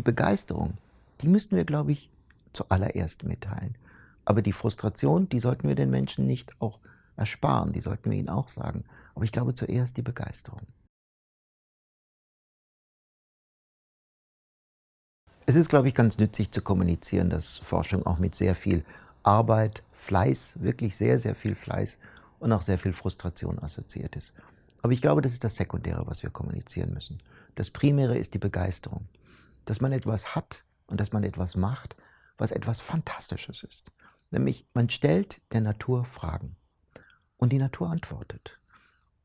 Die Begeisterung, die müssten wir, glaube ich, zuallererst mitteilen. Aber die Frustration, die sollten wir den Menschen nicht auch ersparen, die sollten wir ihnen auch sagen. Aber ich glaube zuerst die Begeisterung. Es ist, glaube ich, ganz nützlich zu kommunizieren, dass Forschung auch mit sehr viel Arbeit, Fleiß, wirklich sehr, sehr viel Fleiß und auch sehr viel Frustration assoziiert ist. Aber ich glaube, das ist das Sekundäre, was wir kommunizieren müssen. Das Primäre ist die Begeisterung. Dass man etwas hat und dass man etwas macht, was etwas Fantastisches ist. Nämlich, man stellt der Natur Fragen und die Natur antwortet.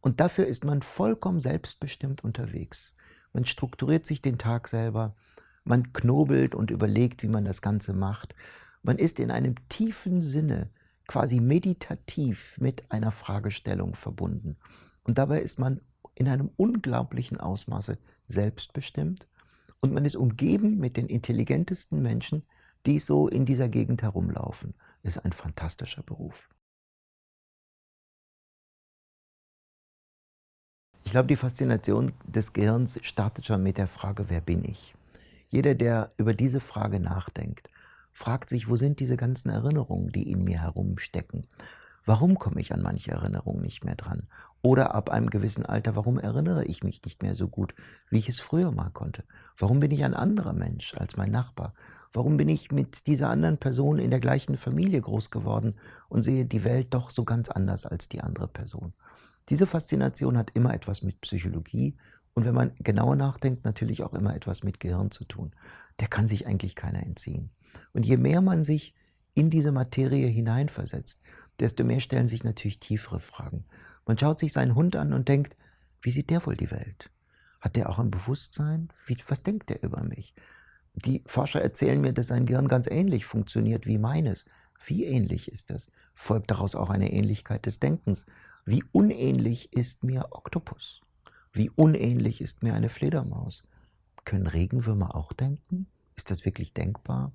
Und dafür ist man vollkommen selbstbestimmt unterwegs. Man strukturiert sich den Tag selber, man knobelt und überlegt, wie man das Ganze macht. Man ist in einem tiefen Sinne quasi meditativ mit einer Fragestellung verbunden. Und dabei ist man in einem unglaublichen Ausmaße selbstbestimmt und man ist umgeben mit den intelligentesten Menschen, die so in dieser Gegend herumlaufen. Das ist ein fantastischer Beruf. Ich glaube, die Faszination des Gehirns startet schon mit der Frage, wer bin ich? Jeder, der über diese Frage nachdenkt, fragt sich, wo sind diese ganzen Erinnerungen, die in mir herumstecken? Warum komme ich an manche Erinnerungen nicht mehr dran? Oder ab einem gewissen Alter, warum erinnere ich mich nicht mehr so gut, wie ich es früher mal konnte? Warum bin ich ein anderer Mensch als mein Nachbar? Warum bin ich mit dieser anderen Person in der gleichen Familie groß geworden und sehe die Welt doch so ganz anders als die andere Person? Diese Faszination hat immer etwas mit Psychologie und wenn man genauer nachdenkt, natürlich auch immer etwas mit Gehirn zu tun. Der kann sich eigentlich keiner entziehen. Und je mehr man sich in diese Materie hineinversetzt, desto mehr stellen sich natürlich tiefere Fragen. Man schaut sich seinen Hund an und denkt, wie sieht der wohl die Welt? Hat der auch ein Bewusstsein? Wie, was denkt der über mich? Die Forscher erzählen mir, dass sein Gehirn ganz ähnlich funktioniert wie meines. Wie ähnlich ist das? Folgt daraus auch eine Ähnlichkeit des Denkens? Wie unähnlich ist mir Oktopus? Wie unähnlich ist mir eine Fledermaus? Können Regenwürmer auch denken? Ist das wirklich denkbar?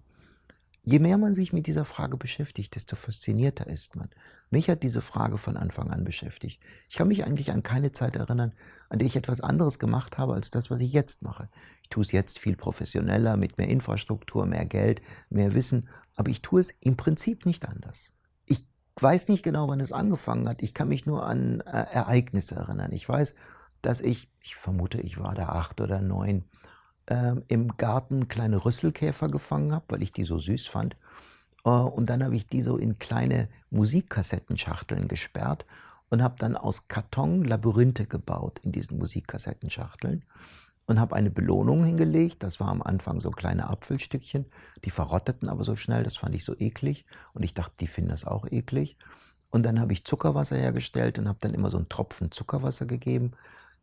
Je mehr man sich mit dieser Frage beschäftigt, desto faszinierter ist man. Mich hat diese Frage von Anfang an beschäftigt. Ich kann mich eigentlich an keine Zeit erinnern, an der ich etwas anderes gemacht habe als das, was ich jetzt mache. Ich tue es jetzt viel professioneller, mit mehr Infrastruktur, mehr Geld, mehr Wissen, aber ich tue es im Prinzip nicht anders. Ich weiß nicht genau, wann es angefangen hat. Ich kann mich nur an äh, Ereignisse erinnern. Ich weiß, dass ich, ich vermute, ich war da acht oder neun, ähm, im Garten kleine Rüsselkäfer gefangen habe, weil ich die so süß fand. Äh, und dann habe ich die so in kleine Musikkassettenschachteln gesperrt und habe dann aus Karton Labyrinthe gebaut in diesen Musikkassettenschachteln und habe eine Belohnung hingelegt. Das war am Anfang so kleine Apfelstückchen. Die verrotteten aber so schnell, das fand ich so eklig. Und ich dachte, die finden das auch eklig. Und dann habe ich Zuckerwasser hergestellt und habe dann immer so einen Tropfen Zuckerwasser gegeben.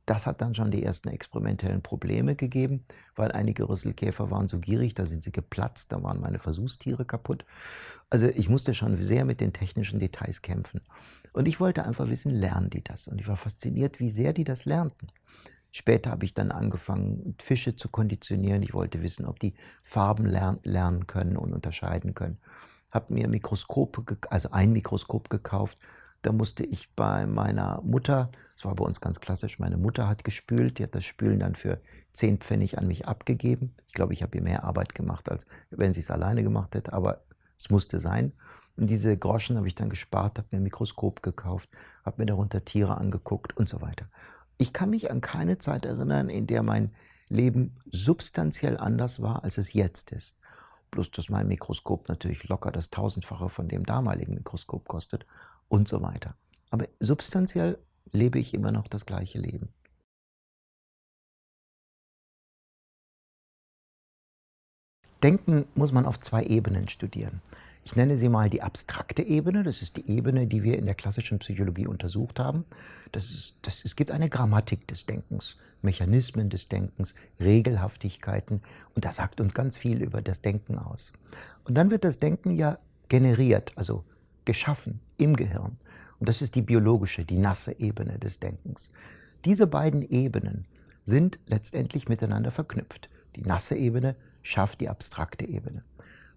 Das hat dann schon die ersten experimentellen Probleme gegeben, weil einige Rüsselkäfer waren so gierig, da sind sie geplatzt, da waren meine Versuchstiere kaputt. Also ich musste schon sehr mit den technischen Details kämpfen. Und ich wollte einfach wissen, lernen die das? Und ich war fasziniert, wie sehr die das lernten. Später habe ich dann angefangen, Fische zu konditionieren. Ich wollte wissen, ob die Farben lernen können und unterscheiden können. Habe mir Mikroskope, also ein Mikroskop gekauft da musste ich bei meiner Mutter, das war bei uns ganz klassisch, meine Mutter hat gespült, die hat das Spülen dann für 10 Pfennig an mich abgegeben. Ich glaube, ich habe ihr mehr Arbeit gemacht, als wenn sie es alleine gemacht hätte, aber es musste sein. Und diese Groschen habe ich dann gespart, habe mir ein Mikroskop gekauft, habe mir darunter Tiere angeguckt und so weiter. Ich kann mich an keine Zeit erinnern, in der mein Leben substanziell anders war, als es jetzt ist. Bloß, dass mein Mikroskop natürlich locker das Tausendfache von dem damaligen Mikroskop kostet und so weiter. Aber substanziell lebe ich immer noch das gleiche Leben. Denken muss man auf zwei Ebenen studieren. Ich nenne sie mal die abstrakte Ebene. Das ist die Ebene, die wir in der klassischen Psychologie untersucht haben. Das ist, das, es gibt eine Grammatik des Denkens, Mechanismen des Denkens, Regelhaftigkeiten. Und das sagt uns ganz viel über das Denken aus. Und dann wird das Denken ja generiert, also geschaffen im Gehirn. Und das ist die biologische, die nasse Ebene des Denkens. Diese beiden Ebenen sind letztendlich miteinander verknüpft. Die nasse Ebene schafft die abstrakte Ebene.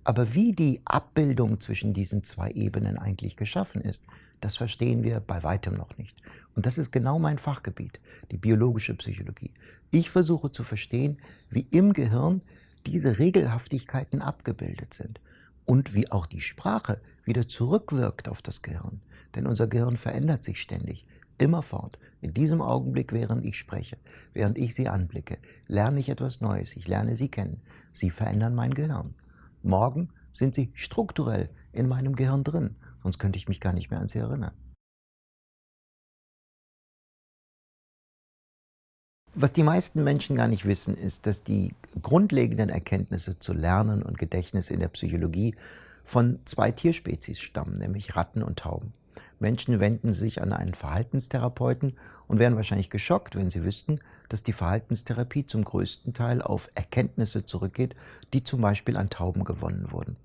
Aber wie die Abbildung zwischen diesen zwei Ebenen eigentlich geschaffen ist, das verstehen wir bei weitem noch nicht. Und das ist genau mein Fachgebiet, die biologische Psychologie. Ich versuche zu verstehen, wie im Gehirn diese Regelhaftigkeiten abgebildet sind und wie auch die Sprache wieder zurückwirkt auf das Gehirn. Denn unser Gehirn verändert sich ständig, immerfort. In diesem Augenblick, während ich spreche, während ich Sie anblicke, lerne ich etwas Neues. Ich lerne Sie kennen. Sie verändern mein Gehirn. Morgen sind Sie strukturell in meinem Gehirn drin, sonst könnte ich mich gar nicht mehr an Sie erinnern. Was die meisten Menschen gar nicht wissen, ist, dass die grundlegenden Erkenntnisse zu Lernen und Gedächtnis in der Psychologie von zwei Tierspezies stammen, nämlich Ratten und Tauben. Menschen wenden sich an einen Verhaltenstherapeuten und wären wahrscheinlich geschockt, wenn sie wüssten, dass die Verhaltenstherapie zum größten Teil auf Erkenntnisse zurückgeht, die zum Beispiel an Tauben gewonnen wurden.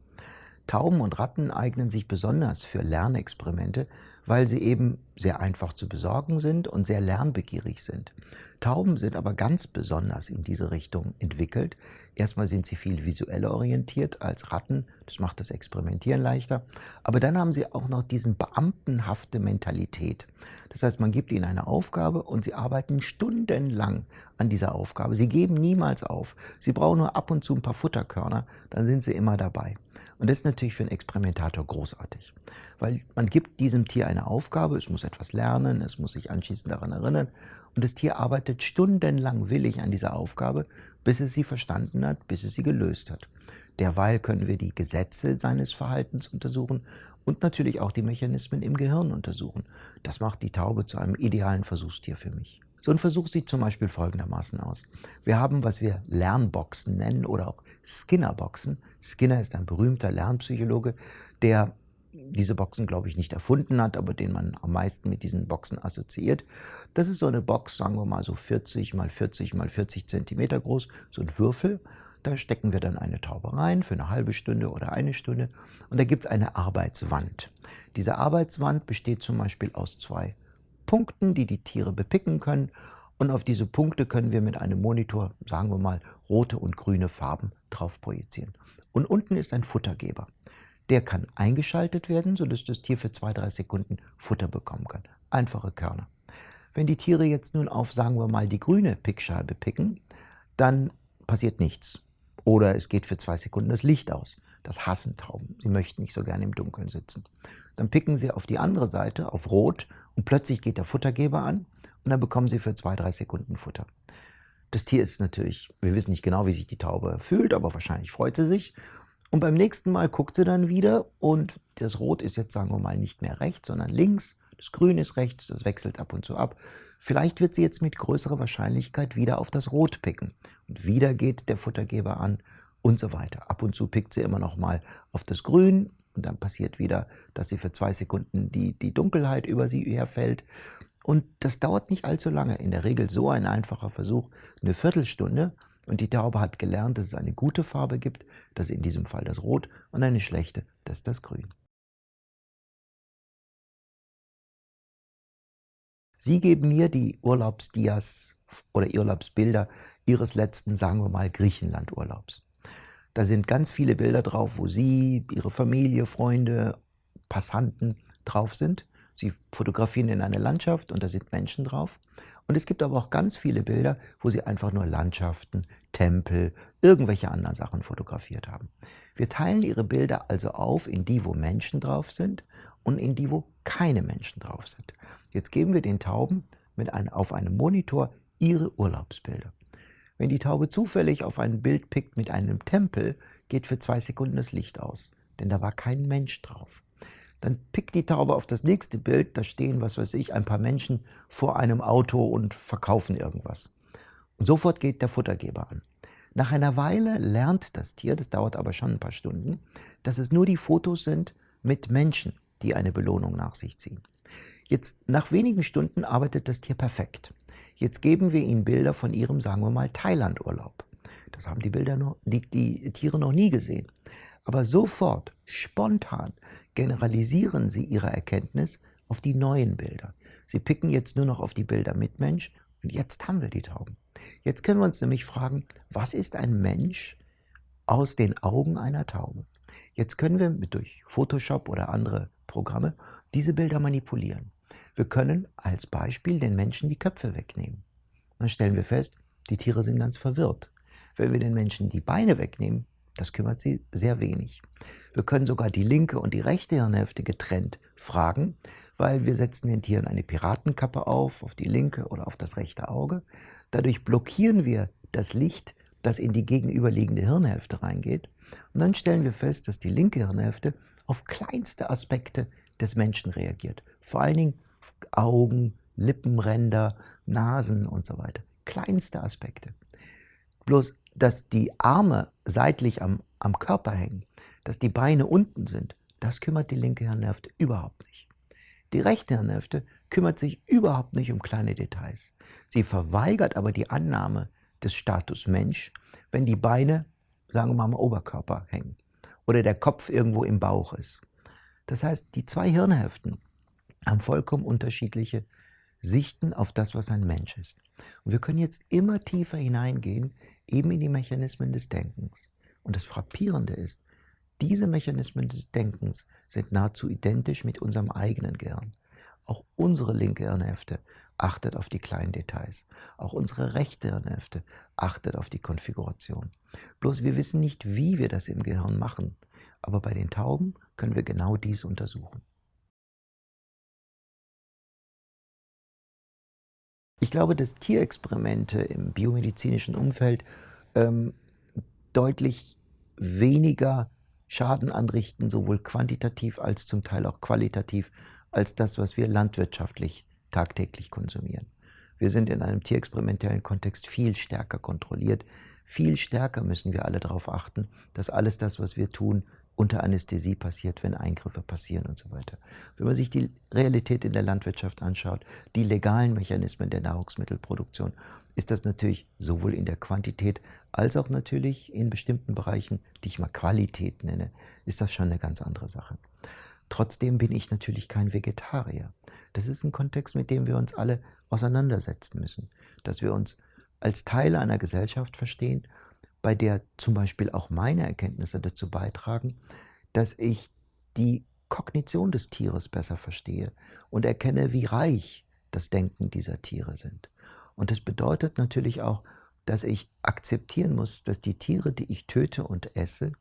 Tauben und Ratten eignen sich besonders für Lernexperimente, weil sie eben sehr einfach zu besorgen sind und sehr lernbegierig sind. Tauben sind aber ganz besonders in diese Richtung entwickelt. Erstmal sind sie viel visueller orientiert als Ratten, das macht das Experimentieren leichter. Aber dann haben sie auch noch diesen beamtenhafte Mentalität. Das heißt, man gibt ihnen eine Aufgabe und sie arbeiten stundenlang an dieser Aufgabe. Sie geben niemals auf. Sie brauchen nur ab und zu ein paar Futterkörner, dann sind sie immer dabei. Und das ist natürlich für einen Experimentator großartig, weil man gibt diesem Tier eine Aufgabe, es muss etwas lernen, es muss sich anschließend daran erinnern und das Tier arbeitet stundenlang willig an dieser Aufgabe, bis es sie verstanden hat, bis es sie gelöst hat. Derweil können wir die Gesetze seines Verhaltens untersuchen und natürlich auch die Mechanismen im Gehirn untersuchen. Das macht die Taube zu einem idealen Versuchstier für mich. So ein Versuch sieht zum Beispiel folgendermaßen aus. Wir haben, was wir Lernboxen nennen oder auch Skinner-Boxen. Skinner ist ein berühmter Lernpsychologe, der diese Boxen, glaube ich, nicht erfunden hat, aber den man am meisten mit diesen Boxen assoziiert. Das ist so eine Box, sagen wir mal so 40 mal 40 mal 40 Zentimeter groß, so ein Würfel. Da stecken wir dann eine Taube rein für eine halbe Stunde oder eine Stunde und da gibt es eine Arbeitswand. Diese Arbeitswand besteht zum Beispiel aus zwei Punkten, die die Tiere bepicken können. Und auf diese Punkte können wir mit einem Monitor, sagen wir mal, rote und grüne Farben drauf projizieren. Und unten ist ein Futtergeber. Der kann eingeschaltet werden, sodass das Tier für zwei, drei Sekunden Futter bekommen kann. Einfache Körner. Wenn die Tiere jetzt nun auf, sagen wir mal, die grüne Pickscheibe picken, dann passiert nichts. Oder es geht für zwei Sekunden das Licht aus. Das hassen Tauben. Sie möchten nicht so gerne im Dunkeln sitzen. Dann picken sie auf die andere Seite, auf Rot, und plötzlich geht der Futtergeber an und dann bekommen sie für zwei, drei Sekunden Futter. Das Tier ist natürlich, wir wissen nicht genau, wie sich die Taube fühlt, aber wahrscheinlich freut sie sich. Und beim nächsten Mal guckt sie dann wieder und das Rot ist jetzt, sagen wir mal, nicht mehr rechts, sondern links. Das Grün ist rechts, das wechselt ab und zu ab. Vielleicht wird sie jetzt mit größerer Wahrscheinlichkeit wieder auf das Rot picken. Und wieder geht der Futtergeber an und so weiter. Ab und zu pickt sie immer noch mal auf das Grün und dann passiert wieder, dass sie für zwei Sekunden die, die Dunkelheit über sie herfällt. Und das dauert nicht allzu lange. In der Regel so ein einfacher Versuch, eine Viertelstunde. Und die Taube hat gelernt, dass es eine gute Farbe gibt, das in diesem Fall das Rot, und eine schlechte, das ist das Grün. Sie geben mir die Urlaubsdias oder Urlaubsbilder Ihres letzten, sagen wir mal, Griechenland-Urlaubs. Da sind ganz viele Bilder drauf, wo Sie, Ihre Familie, Freunde, Passanten drauf sind. Sie fotografieren in eine Landschaft und da sind Menschen drauf. Und es gibt aber auch ganz viele Bilder, wo Sie einfach nur Landschaften, Tempel, irgendwelche anderen Sachen fotografiert haben. Wir teilen Ihre Bilder also auf in die, wo Menschen drauf sind und in die, wo keine Menschen drauf sind. Jetzt geben wir den Tauben mit ein, auf einem Monitor ihre Urlaubsbilder. Wenn die Taube zufällig auf ein Bild pickt mit einem Tempel, geht für zwei Sekunden das Licht aus, denn da war kein Mensch drauf. Dann pickt die Taube auf das nächste Bild, da stehen, was weiß ich, ein paar Menschen vor einem Auto und verkaufen irgendwas. Und sofort geht der Futtergeber an. Nach einer Weile lernt das Tier, das dauert aber schon ein paar Stunden, dass es nur die Fotos sind mit Menschen, die eine Belohnung nach sich ziehen. Jetzt nach wenigen Stunden arbeitet das Tier perfekt. Jetzt geben wir ihnen Bilder von ihrem, sagen wir mal, Thailand-Urlaub. Das haben die, Bilder noch, die, die Tiere noch nie gesehen. Aber sofort, spontan, generalisieren sie ihre Erkenntnis auf die neuen Bilder. Sie picken jetzt nur noch auf die Bilder mit Mensch und jetzt haben wir die Tauben. Jetzt können wir uns nämlich fragen, was ist ein Mensch aus den Augen einer Taube? Jetzt können wir mit durch Photoshop oder andere Programme diese Bilder manipulieren. Wir können als Beispiel den Menschen die Köpfe wegnehmen. Dann stellen wir fest, die Tiere sind ganz verwirrt. Wenn wir den Menschen die Beine wegnehmen, das kümmert sie sehr wenig. Wir können sogar die linke und die rechte Hirnhälfte getrennt fragen, weil wir setzen den Tieren eine Piratenkappe auf, auf die linke oder auf das rechte Auge. Dadurch blockieren wir das Licht, das in die gegenüberliegende Hirnhälfte reingeht. Und dann stellen wir fest, dass die linke Hirnhälfte auf kleinste Aspekte des Menschen reagiert. Vor allen Dingen Augen, Lippenränder, Nasen und so weiter. Kleinste Aspekte. Bloß, dass die Arme seitlich am, am Körper hängen, dass die Beine unten sind, das kümmert die linke Hirnhälfte überhaupt nicht. Die rechte Hirnhälfte kümmert sich überhaupt nicht um kleine Details. Sie verweigert aber die Annahme des Status Mensch, wenn die Beine, sagen wir mal, am Oberkörper hängen oder der Kopf irgendwo im Bauch ist. Das heißt, die zwei Hirnhälften haben vollkommen unterschiedliche Sichten auf das, was ein Mensch ist. Und wir können jetzt immer tiefer hineingehen, eben in die Mechanismen des Denkens. Und das Frappierende ist, diese Mechanismen des Denkens sind nahezu identisch mit unserem eigenen Gehirn. Auch unsere linke Hirnhälfte achtet auf die kleinen Details. Auch unsere rechte Hirnhälfte achtet auf die Konfiguration. Bloß wir wissen nicht, wie wir das im Gehirn machen. Aber bei den Tauben können wir genau dies untersuchen. Ich glaube, dass Tierexperimente im biomedizinischen Umfeld ähm, deutlich weniger Schaden anrichten, sowohl quantitativ als zum Teil auch qualitativ, als das, was wir landwirtschaftlich tagtäglich konsumieren. Wir sind in einem tierexperimentellen Kontext viel stärker kontrolliert. Viel stärker müssen wir alle darauf achten, dass alles das, was wir tun, unter Anästhesie passiert, wenn Eingriffe passieren und so weiter. Wenn man sich die Realität in der Landwirtschaft anschaut, die legalen Mechanismen der Nahrungsmittelproduktion, ist das natürlich sowohl in der Quantität als auch natürlich in bestimmten Bereichen, die ich mal Qualität nenne, ist das schon eine ganz andere Sache. Trotzdem bin ich natürlich kein Vegetarier. Das ist ein Kontext, mit dem wir uns alle auseinandersetzen müssen, dass wir uns als Teil einer Gesellschaft verstehen bei der zum Beispiel auch meine Erkenntnisse dazu beitragen, dass ich die Kognition des Tieres besser verstehe und erkenne, wie reich das Denken dieser Tiere sind. Und das bedeutet natürlich auch, dass ich akzeptieren muss, dass die Tiere, die ich töte und esse,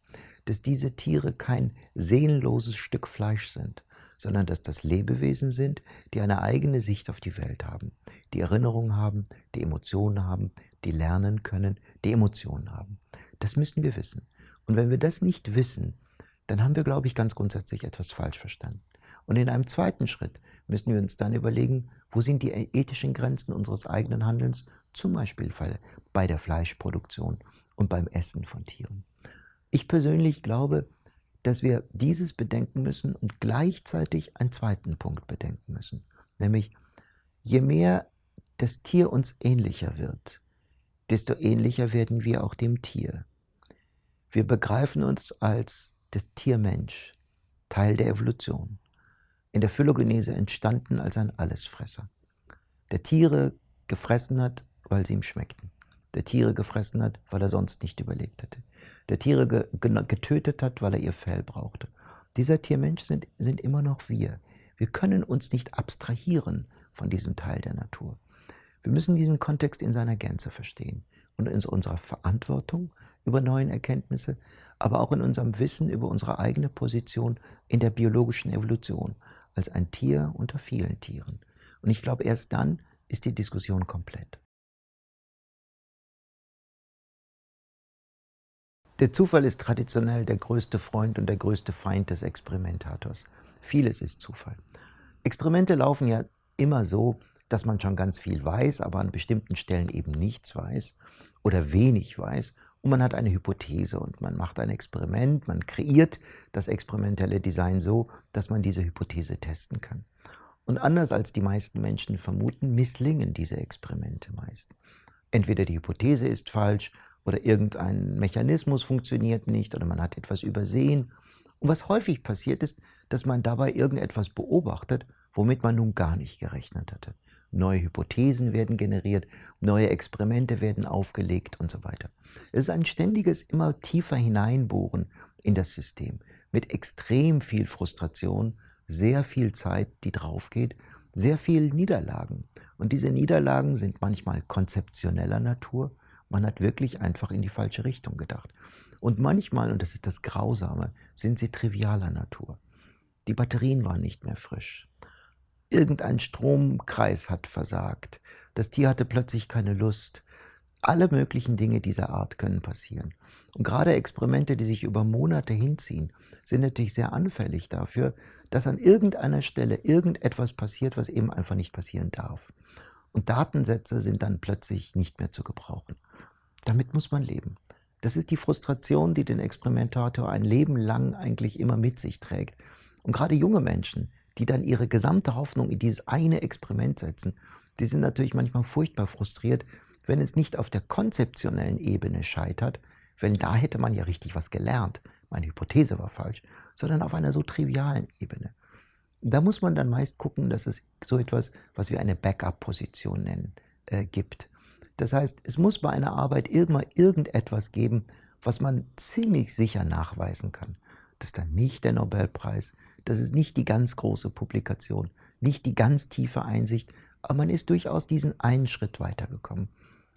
dass diese Tiere kein seelenloses Stück Fleisch sind, sondern dass das Lebewesen sind, die eine eigene Sicht auf die Welt haben, die Erinnerungen haben, die Emotionen haben, die lernen können, die Emotionen haben. Das müssen wir wissen. Und wenn wir das nicht wissen, dann haben wir, glaube ich, ganz grundsätzlich etwas falsch verstanden. Und in einem zweiten Schritt müssen wir uns dann überlegen, wo sind die ethischen Grenzen unseres eigenen Handelns, zum Beispiel bei der Fleischproduktion und beim Essen von Tieren. Ich persönlich glaube, dass wir dieses bedenken müssen und gleichzeitig einen zweiten Punkt bedenken müssen, nämlich je mehr das Tier uns ähnlicher wird, desto ähnlicher werden wir auch dem Tier. Wir begreifen uns als das Tiermensch, Teil der Evolution, in der Phylogenese entstanden als ein Allesfresser, der Tiere gefressen hat, weil sie ihm schmeckten, der Tiere gefressen hat, weil er sonst nicht überlebt hätte, der Tiere ge getötet hat, weil er ihr Fell brauchte. Dieser Tiermensch sind, sind immer noch wir. Wir können uns nicht abstrahieren von diesem Teil der Natur. Wir müssen diesen Kontext in seiner Gänze verstehen und in unserer Verantwortung über neue Erkenntnisse, aber auch in unserem Wissen über unsere eigene Position in der biologischen Evolution als ein Tier unter vielen Tieren. Und ich glaube, erst dann ist die Diskussion komplett. Der Zufall ist traditionell der größte Freund und der größte Feind des Experimentators. Vieles ist Zufall. Experimente laufen ja immer so, dass man schon ganz viel weiß, aber an bestimmten Stellen eben nichts weiß oder wenig weiß. Und man hat eine Hypothese und man macht ein Experiment, man kreiert das experimentelle Design so, dass man diese Hypothese testen kann. Und anders als die meisten Menschen vermuten, misslingen diese Experimente meist. Entweder die Hypothese ist falsch oder irgendein Mechanismus funktioniert nicht oder man hat etwas übersehen. Und was häufig passiert ist, dass man dabei irgendetwas beobachtet, womit man nun gar nicht gerechnet hatte. Neue Hypothesen werden generiert, neue Experimente werden aufgelegt und so weiter. Es ist ein ständiges, immer tiefer hineinbohren in das System mit extrem viel Frustration, sehr viel Zeit, die draufgeht, sehr viel Niederlagen. Und diese Niederlagen sind manchmal konzeptioneller Natur, Man hat wirklich einfach in die falsche Richtung gedacht. Und manchmal, und das ist das Grausame, sind sie trivialer Natur. Die Batterien waren nicht mehr frisch. Irgendein Stromkreis hat versagt. Das Tier hatte plötzlich keine Lust. Alle möglichen Dinge dieser Art können passieren. Und gerade Experimente, die sich über Monate hinziehen, sind natürlich sehr anfällig dafür, dass an irgendeiner Stelle irgendetwas passiert, was eben einfach nicht passieren darf. Und Datensätze sind dann plötzlich nicht mehr zu gebrauchen. Damit muss man leben. Das ist die Frustration, die den Experimentator ein Leben lang eigentlich immer mit sich trägt. Und gerade junge Menschen, die dann ihre gesamte Hoffnung in dieses eine Experiment setzen, die sind natürlich manchmal furchtbar frustriert, wenn es nicht auf der konzeptionellen Ebene scheitert, wenn da hätte man ja richtig was gelernt, meine Hypothese war falsch, sondern auf einer so trivialen Ebene. Da muss man dann meist gucken, dass es so etwas, was wir eine Backup-Position nennen, äh, gibt. Das heißt, es muss bei einer Arbeit immer irgendetwas geben, was man ziemlich sicher nachweisen kann. Das ist dann nicht der Nobelpreis, das ist nicht die ganz große Publikation, nicht die ganz tiefe Einsicht, aber man ist durchaus diesen einen Schritt weitergekommen.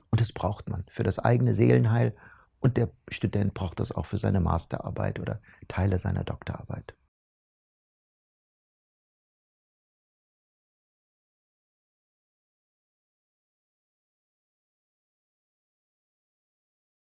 Und das braucht man für das eigene Seelenheil und der Student braucht das auch für seine Masterarbeit oder Teile seiner Doktorarbeit.